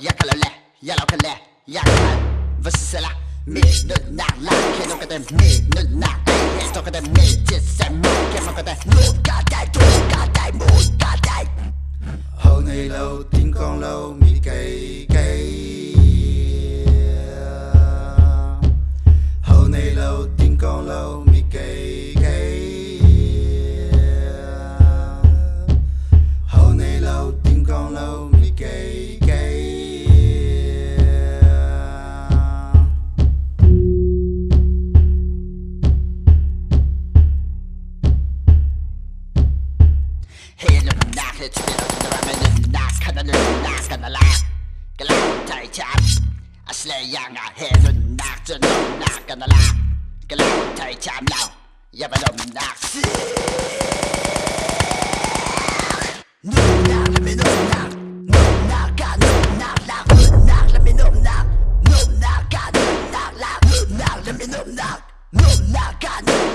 يا كلاله يا لو كلاله يا كلاله بس السلع مين نقنع لك لو كده مين نقنع ايه تو كده مين تسمع كيف كده نو قاعد تقول قاعد تقول Hilum no, jetzt wird unsere no, nach, kann er no, nach, kann er no, Gelangt, ich hab, no, Lejanger, Hilum nach, no, nur nach, kann er nach. Gelangt, ich hab, lau, ja, aber nur nach, sie. Nur nach, nur nach, nur nach, kann nur nach, lach, nur nach, lass mich nur nach, nur nach, kann nur nach, lach, nur nach, lass mich nur nach, nur nach, kann nur nach.